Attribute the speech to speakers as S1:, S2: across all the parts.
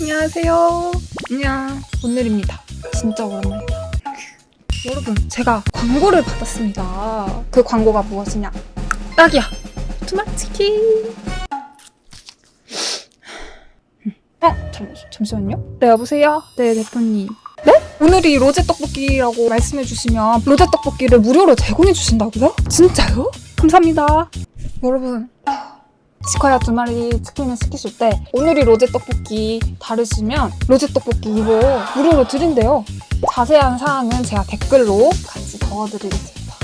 S1: 안녕하세요. 안녕. 오늘입니다. 진짜 오랜만이다. 여러분, 제가 광고를 받았습니다. 그 광고가 무엇이냐? 딱이야. 투마치킨. 어, 잠, 잠시만요. 네, 여보세요? 네, 대표님. 네? 오늘이 로제 떡볶이라고 말씀해 주시면 로제 떡볶이를 무료로 제공해 주신다고요? 진짜요? 감사합니다. 여러분, 치과야 두 마리 치킨을 시키실 때 오늘이 로제 떡볶이 다르시면 로제 떡볶이 이거 무료로 드린대요. 자세한 사항은 제가 댓글로 같이 적어드리겠습니다.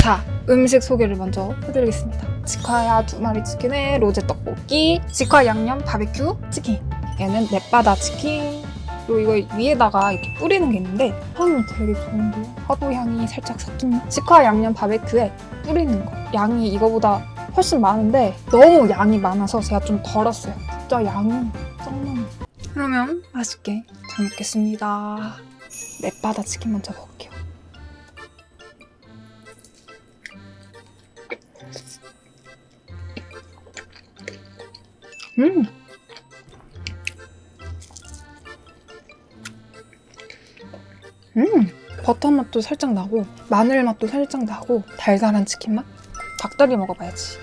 S1: 자, 음식 소개를 먼저 해드리겠습니다. 치과야 두 마리 치킨에 로제 떡볶이, 치과 양념 바베큐 치킨, 얘는 넷바다 치킨, 그리고 이거 위에다가 이렇게 뿌리는 게 있는데 향이 되게 좋은데요? 화도 향이 살짝 섞인 치과 양념 바베큐에 뿌리는 거. 양이 이거보다 훨씬 많은데 너무 양이 많아서 제가 좀 덜었어요. 진짜 양이 짱 많아. 그러면 맛있게 잘 먹겠습니다. 맵바다 치킨 먼저 먹을게요. 음! 음! 버터 맛도 살짝 나고 마늘 맛도 살짝 나고 달달한 치킨 맛? 닭다리 먹어봐야지.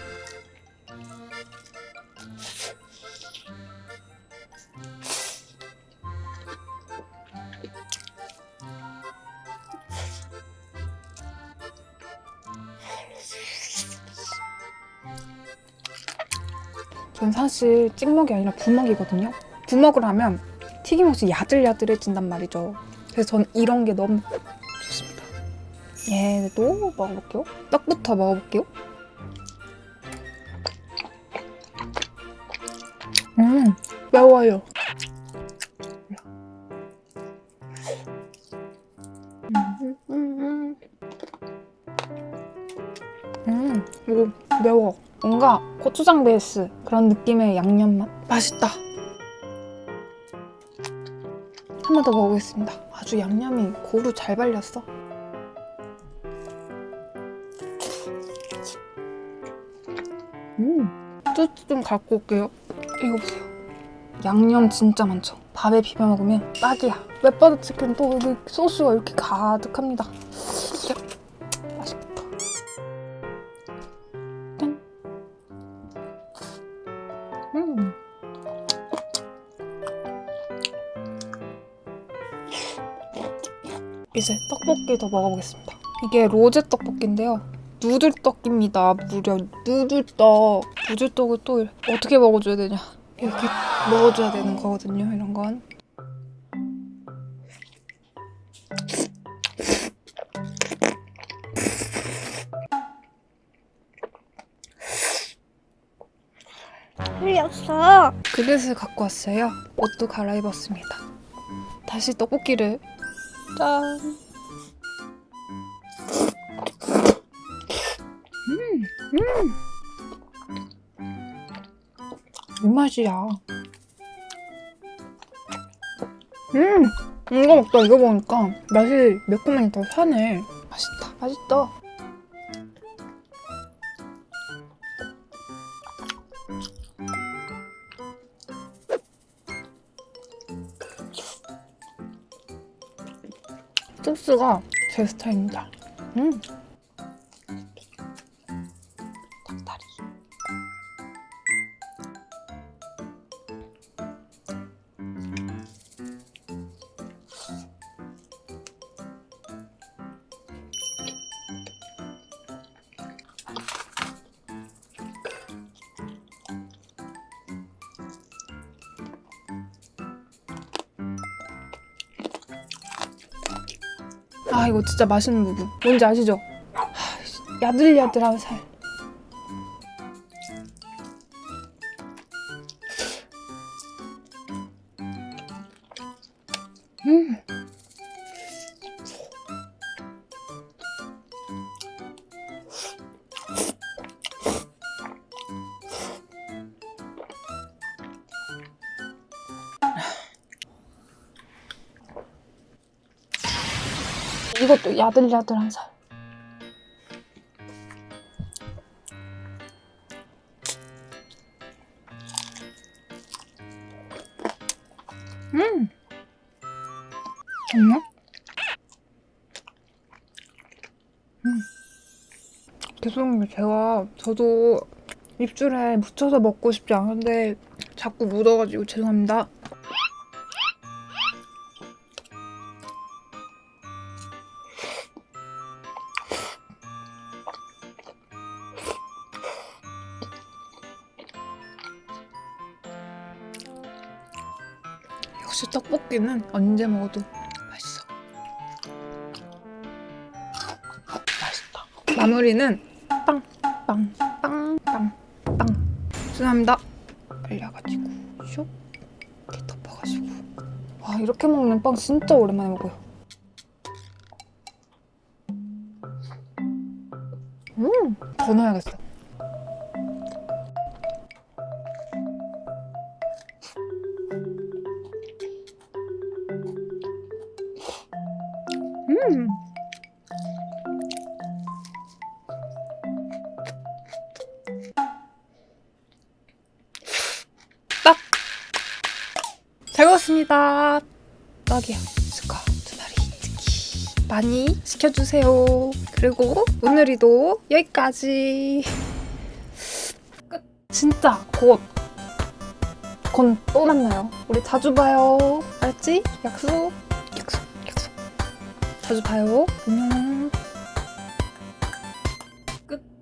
S1: 전 사실 찍먹이 아니라 부먹이거든요. 부먹을 하면 튀김옷이 야들야들해진단 말이죠. 그래서 전 이런 게 너무 좋습니다. 얘도 먹어볼게요. 떡부터 먹어볼게요. 음, 매워요. 음, 이거 매워. 뭔가 고추장 베이스 그런 느낌의 양념 맛. 맛있다. 한 번 더 먹어보겠습니다. 아주 양념이 고루 잘 발렸어. 음, 소스 좀 갖고 올게요. 이거 보세요. 양념 진짜 많죠? 밥에 비벼 먹으면 딱이야. 맵바다 치킨 또 여기 소스가 이렇게 가득합니다. 맛있겠다. 짠. 음. 이제 떡볶이 더 먹어보겠습니다. 이게 로제 떡볶이인데요. 누들떡입니다. 무려 누들떡. 누들떡을 또 어떻게 먹어줘야 되냐. 이렇게 먹어줘야 되는 거거든요. 이런 건.
S2: 흘렸어.
S1: 그릇을 갖고 왔어요. 옷도 갈아입었습니다. 다시 떡볶이를 짠. 음, 음. 이 맛이야. 음, 이거 먹다 이거 먹으니까 맛이 매콤하니 더 사네. 맛있다, 맛있다. 소스가 제 스타일입니다. 음. 아 이거 진짜 맛있는 부분 뭔지 아시죠? 하, 야들야들한 살 이것도 야들야들한 살. 음. 정말? 음. 죄송해요. 제가 저도 입술에 묻혀서 먹고 싶지 않은데 자꾸 묻어가지고 죄송합니다. 역시 떡볶이는 언제 먹어도 맛있어. 맛있다. 마무리는 빵, 빵, 빵, 빵, 빵. 죄송합니다. 빨려가지고 슉 이렇게 덮어가지고. 와 이렇게 먹는 빵 진짜 오랜만에 먹어요. 음, 더 넣어야겠어. 음. 딱! 잘 먹었습니다. 떡이야. 스카 두 마리 특히 많이 시켜주세요. 그리고 오늘이도 여기까지. 끝. 진짜 곧. 곧 또 만나요. 우리 자주 봐요. 약속. 약속. 자주 봐요. 안녕.